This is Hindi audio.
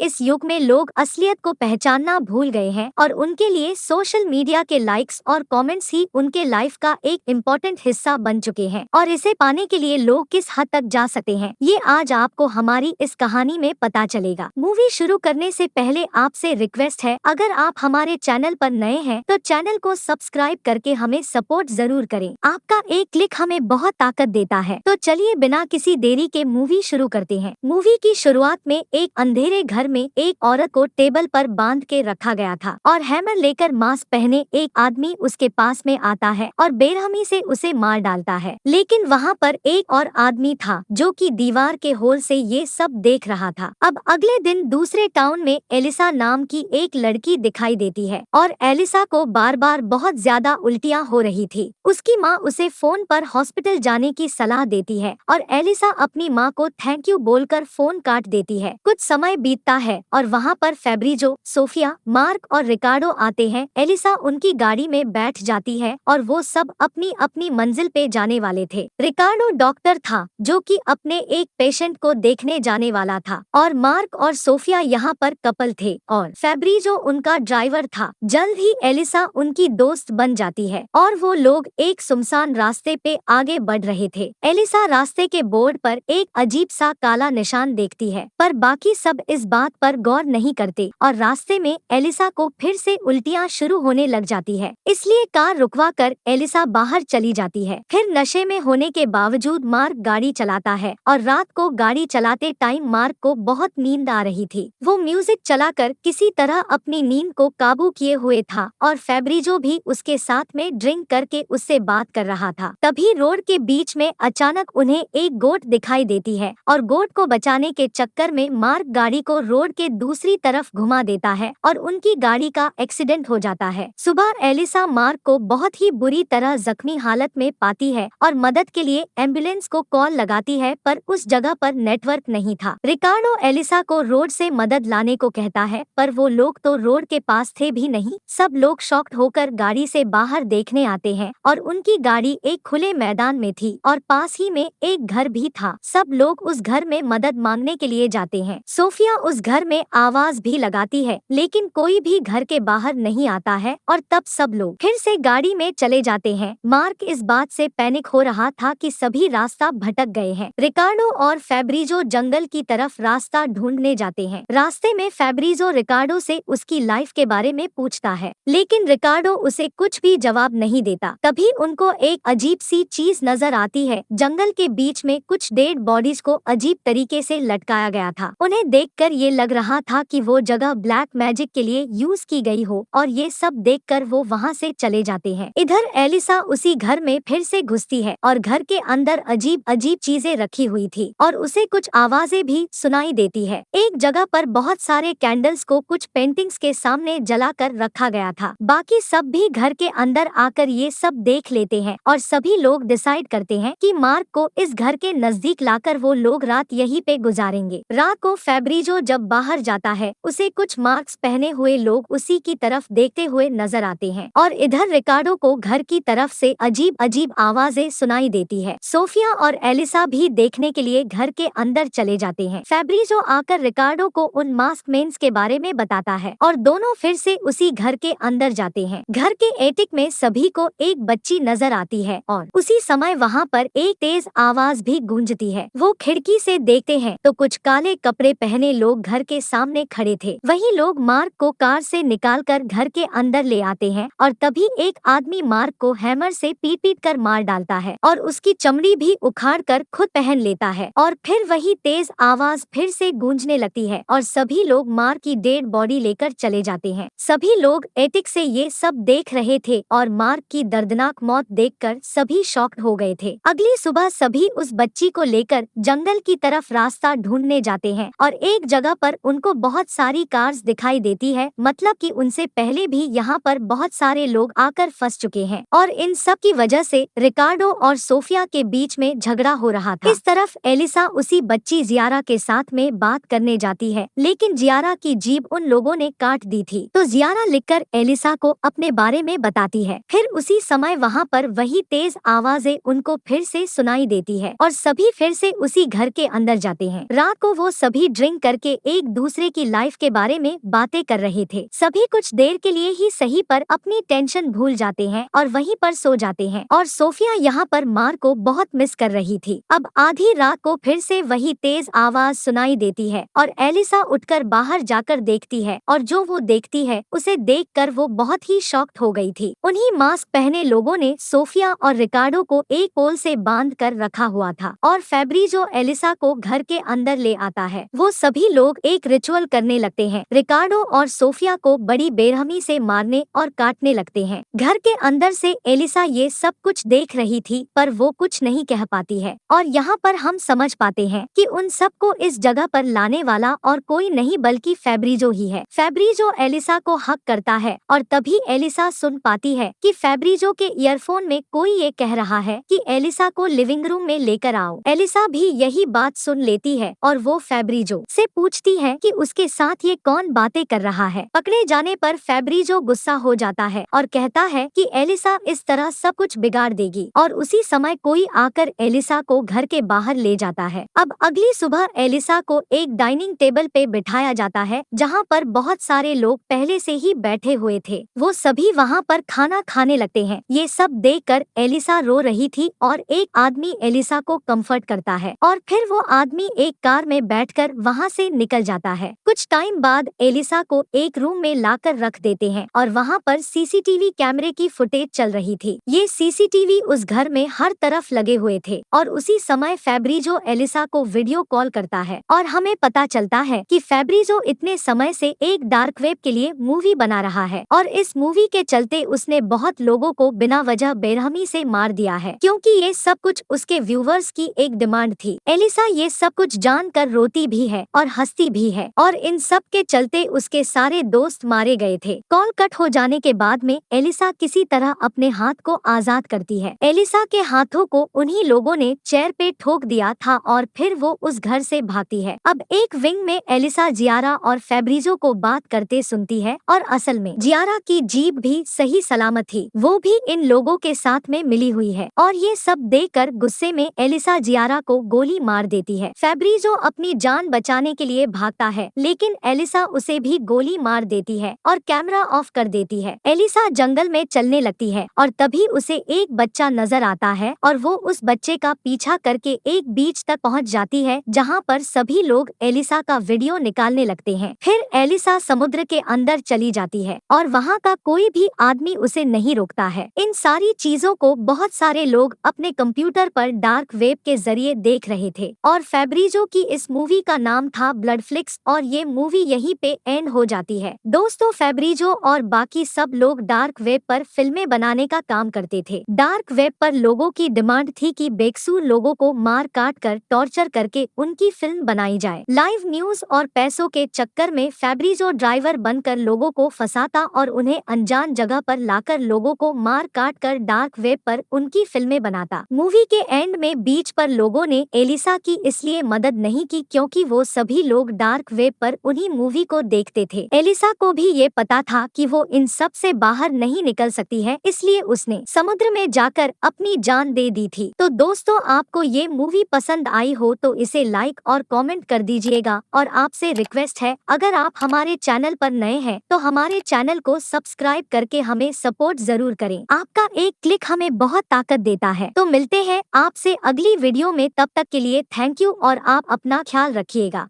इस युग में लोग असलियत को पहचानना भूल गए हैं और उनके लिए सोशल मीडिया के लाइक्स और कमेंट्स ही उनके लाइफ का एक इम्पोर्टेंट हिस्सा बन चुके हैं और इसे पाने के लिए लोग किस हद तक जा सकते हैं, ये आज आपको हमारी इस कहानी में पता चलेगा। मूवी शुरू करने से पहले आपसे रिक्वेस्ट है, अगर आप हमारे चैनल पर नए हैं तो चैनल को सब्सक्राइब करके हमें सपोर्ट ज़रूर करें। आपका एक क्लिक हमें बहुत ताकत देता है। तो चलिए बिना किसी देरी के मूवी शुरू करते हैं। मूवी की शुरुआत में एक अंधेरे घर में एक औरत को टेबल पर बाँध के रखा गया था और हैमर लेकर मास्क पहने एक आदमी उसके पास में आता है और बेरहमी से उसे मार डालता है। लेकिन वहाँ पर एक और आदमी था जो कि दीवार के होल से ये सब देख रहा था। अब अगले दिन दूसरे टाउन में एलिसा नाम की एक लड़की दिखाई देती है और एलिसा को बार बार बहुत ज़्यादा उल्टियाँ हो रही थी। उसकी माँ उसे फ़ोन पर हॉस्पिटल जाने की सलाह देती है और एलिसा अपनी माँ को थैंक यू बोलकर फ़ोन काट देती है। कुछ समय बीतता है और वहाँ पर फेब्रिजो, सोफिया, मार्क और रिकार्डो आते हैं। एलिसा उनकी गाड़ी में बैठ जाती है और वो सब अपनी अपनी मंजिल पे जाने वाले थे। रिकार्डो डॉक्टर था, जो कि अपने एक पेशेंट को देखने जाने वाला था और मार्क और सोफिया यहाँ पर कपल थे और फेब्रिजो उनका ड्राइवर था। जल्द ही एलिसा उनकी दोस्त बन जाती है और वो लोग एक सुमसान रास्ते पे आगे बढ़ रहे थे। एलिसा रास्ते के बोर्ड पर एक अजीब सा काला निशान देखती है, पर बाकी सब इस बात पर गौर नहीं करते और रास्ते में एलिसा को फिर से उल्टियाँ शुरू होने लग जाती है। इसलिए कार रुकवा कर एलिसा बाहर चली जाती है। फिर नशे में होने के बावजूद मार्क गाड़ी चलाता है और रात को गाड़ी चलाते टाइम मार्क को बहुत नींद आ रही थी। वो म्यूज़िक चलाकर किसी तरह अपनी नींद को काबू किए हुए था और फेब्रिजो भी उसके साथ में ड्रिंक करके उससे बात कर रहा था। तभी रोड के बीच में अचानक उन्हें एक गोट दिखाई देती है और गोट को बचाने के चक्कर में मार्क गाड़ी को रोड के दूसरी तरफ़ घुमा देता है और उनकी गाड़ी का एक्सीडेंट हो जाता है। सुबह एलिसा मार्क को बहुत ही बुरी तरह जख्मी हालत में पाती है और मदद के लिए एंबुलेंस को कॉल लगाती है, पर उस जगह पर नेटवर्क नहीं था। रिकार्डो एलिसा को रोड से मदद लाने को कहता है, पर वो लोग तो रोड के पास थे भी नहीं, सब लोग शॉक्ड होकर गाड़ी से बाहर देखने आते हैं और उनकी गाड़ी एक खुले मैदान में थी और पास ही में एक घर भी था। सब लोग उस घर में मदद मांगने के लिए जाते हैं। सोफिया उस घर में आवाज़ भी लगाती है, लेकिन कोई भी घर के बाहर नहीं आता है और तब सब लोग फिर से गाड़ी में चले जाते हैं। मार्क इस बात से पैनिक हो रहा था कि सभी रास्ता भटक गए हैं। रिकार्डो और फेब्रिजो जंगल की तरफ़ रास्ता ढूँढने जाते हैं। रास्ते में फेब्रिजो रिकार्डो से उसकी लाइफ के बारे में पूछता है, लेकिन रिकार्डो उसे कुछ भी जवाब नहीं देता। तभी उनको एक अजीब सी चीज़ नज़र आती है। जंगल के बीच में कुछ डेड बॉडीज को अजीब तरीके से लटकाया गया था। उन्हें देखकर ये लग रहा था कि वो जगह ब्लैक मैजिक के लिए यूज़ की गई हो और ये सब देखकर वो वहाँ से चले जाते हैं। इधर एलिसा उसी घर में फिर से घुसती है और घर के अंदर अजीब अजीब चीज़ें रखी हुई थी और उसे कुछ आवाज़ें भी सुनाई देती है। एक जगह पर बहुत सारे कैंडल्स को कुछ पेंटिंग्स के सामने जलाकर रखा गया था। बाकी सब भी घर के अंदर आकर ये सब देख लेते हैं और सभी लोग डिसाइड करते हैं कि मार्क को इस घर के नज़दीक लाकर वो लोग रात यहीं पे गुजारेंगे। रात को फेब्रिजो जब बाहर जाता है, उसे कुछ मार्क्स पहने हुए लोग उसी की तरफ़ देखते हुए नज़र आते हैं और इधर रिकार्डो को घर की तरफ़ से अजीब अजीब आवाज़ें सुनाई देती है। सोफिया और एलिसा भी देखने के लिए घर के अंदर चले जाते हैं। फेब्रिजो आकर रिकार्डो को उन मास्क मेन्स के बारे में बताता है और दोनों फिर से उसी घर के अंदर जाते हैं। घर के एटिक में सभी को एक बच्ची नज़र आती है और उसी समय वहाँ पर एक तेज आवाज़ भी गूंजती है। वो खिड़की से देखते हैं तो कुछ काले कपड़े पहने लोग घर के सामने खड़े थे। वही लोग मार्क को कार से निकालकर घर के अंदर ले आते हैं और तभी एक आदमी मार्क को हैमर से पीट पीट कर मार डालता है और उसकी चमड़ी भी उखाड़ कर खुद पहन लेता है और फिर वही तेज आवाज़ फिर से गूंजने लगती है और सभी लोग मार्क की डेड बॉडी लेकर चले जाते हैं। सभी लोग एटिक से ये सब देख रहे थे और मार्क की दर्दनाक मौत देखकर सभी शॉक्ड हो गए थे। अगली सुबह सभी उस बच्ची को लेकर जंगल की तरफ़ रास्ता ढूँढने जाते हैं और एक जगह पर उनको बहुत सारी कार्स दिखाई देती है मतलब कि उनसे पहले भी यहाँ पर बहुत सारे लोग आकर फंस चुके हैं। और इन सब की वजह से रिकार्डो और सोफिया के बीच में झगड़ा हो रहा था। इस तरफ़ एलिसा उसी बच्ची जियारा के साथ में बात करने जाती है, लेकिन जियारा की जीभ उन लोगों ने काट दी थी। तो जियारा लिखकर एलिसा को अपने बारे में बताती है। फिर उसी समय वहाँ पर वही तेज आवाज़ें उनको फिर से सुनाई देती है और सभी फिर से उसी घर के अंदर जाते हैं। रात को वो सभी ड्रिंक करके एक दूसरे की लाइफ के बारे में बातें कर रहे थे। सभी कुछ देर के लिए ही सही पर अपनी टेंशन भूल जाते हैं और वहीं पर सो जाते हैं। और सोफिया यहाँ पर मार को बहुत मिस कर रही थी। अब आधी रात को फिर से वही तेज आवाज़ सुनाई देती है और एलिसा उठकर बाहर जाकर देखती है और जो वो देखती है, उसे देख वो बहुत ही शॉक्ट हो गई थी। उन्हीं मास्क पहने लोगों ने सोफिया और रिकार्डो को एक पोल से बाँध कर रखा हुआ था और फेब्रिजो एलिसा को घर के अंदर ले आता है। वो सभी लोग एक रिचुअल करने लगते हैं। रिकार्डो और सोफिया को बड़ी बेरहमी से मारने और काटने लगते हैं। घर के अंदर से एलिसा ये सब कुछ देख रही थी, पर वो कुछ नहीं कह पाती है। और यहाँ पर हम समझ पाते हैं कि उन सबको इस जगह पर लाने वाला और कोई नहीं बल्कि फेब्रिजो ही है। फेब्रिजो एलिसा को हक करता है और तभी एलिसा सुन पाती है कि फेब्रिजो के ईयरफोन में कोई ये कह रहा है कि एलिसा को लिविंग रूम में लेकर आओ। एलिसा भी यही बात सुन लेती है और वो फेब्रिजो से पूछती है कि उसके साथ ये कौन बातें कर रहा है। पकड़े जाने पर फेब्रिजो गुस्सा हो जाता है और कहता है कि एलिसा इस तरह सब कुछ बिगाड़ देगी और उसी समय कोई आकर एलिसा को घर के बाहर ले जाता है। अब अगली सुबह एलिसा को एक डाइनिंग टेबल पे बिठाया जाता है, जहाँ पर बहुत सारे लोग पहले से ही बैठे हुए थे। वो सभी वहाँ पर खाना खाने लगते हैं। ये सब देखकर एलिसा रो रही थी और एक आदमी एलिसा को कंफर्ट करता है और फिर वो आदमी एक कार में बैठकर वहाँ से निकल जाता है। कुछ टाइम बाद एलिसा को एक रूम में लाकर रख देते हैं और वहाँ पर सीसीटीवी कैमरे की फुटेज चल रही थी। ये सीसीटीवी उस घर में हर तरफ़ लगे हुए थे और उसी समय फेब्रिजो एलिसा को वीडियो कॉल करता है और हमें पता चलता है कि फेब्रिजो इतने समय से एक डार्क वेब के लिए मूवी बना रहा है और इस मूवी के चलते उसने बहुत लोगों को बिना वजह बेरहमी से मार दिया है क्योंकि ये सब कुछ उसके व्यूवर्स की एक डिमांड थी। एलिसा ये सब कुछ जानकर रोती भी है और हंसती भी है, और इन सब के चलते उसके सारे दोस्त मारे गए थे। कॉल कट हो जाने के बाद में एलिसा किसी तरह अपने हाथ को आज़ाद करती है। एलिसा के हाथों को उन्हीं लोगों ने चेयर पे ठोक दिया था और फिर वो उस घर से भागती है। अब एक विंग में एलिसा, जियारा और फेब्रिजो को बात करते सुनती है और असल में जियारा की जीप भी सही सलामत थी। वो भी इन लोगों के साथ में मिली हुई है और ये सब देखकर गुस्से में एलिसा, जियारा को गोली मार देती है। फेब्रिजो अपनी जान बचाने के लिए भागता है, लेकिन एलिसा उसे भी गोली मार देती है और कैमरा ऑफ़ कर देती है। एलिसा जंगल में चलने लगती है और तभी उसे एक बच्चा नज़र आता है और वो उस बच्चे का पीछा करके एक बीच तक पहुँच जाती है, जहाँ पर सभी लोग एलिसा का वीडियो निकालने लगते हैं। फिर एलिसा समुद्र के अंदर चली जाती है और वहाँ का कोई भी आदमी उसे नहीं रोकता है। इन सारी चीज़ों को बहुत सारे लोग अपने कंप्यूटर पर डार्क वेब के ज़रिए देख रहे थे और फेब्रिजो की इस मूवी का नाम था ब्लड फ्लिक्स और ये मूवी यहीं पे एंड हो जाती है। दोस्तों फेब्रिजो और बाकी सब लोग डार्क वेब पर फ़िल्में बनाने का काम करते थे। डार्क वेब पर लोगों की डिमांड थी कि बेकसूर लोगों को मार काट कर टॉर्चर करके उनकी फ़िल्म बनाई जाए। लाइव न्यूज़ और पैसों के चक्कर में फेब्रिजो ड्राइवर बनकर लोगों को फंसाता और उन्हें अनजान जगह पर लाकर लोगों को मार काट कर डार्क वेब पर उनकी फ़िल्में बनाता। मूवी के एंड में बीच पर लोगों ने एलिसा की इसलिए मदद नहीं की क्योंकि वो सभी डार्क वेब पर उन्हीं मूवी को देखते थे। एलिसा को भी ये पता था कि वो इन सबसे बाहर नहीं निकल सकती है, इसलिए उसने समुद्र में जाकर अपनी जान दे दी थी। तो दोस्तों, आपको ये मूवी पसंद आई हो तो इसे लाइक और कमेंट कर दीजिएगा और आपसे रिक्वेस्ट है, अगर आप हमारे चैनल पर नए हैं तो हमारे चैनल को सब्सक्राइब करके हमें सपोर्ट ज़रूर करें। आपका एक क्लिक हमें बहुत ताकत देता है। तो मिलते हैं आपसे अगली वीडियो में, तब तक के लिए थैंक यू और आप अपना ख्याल रखिएगा।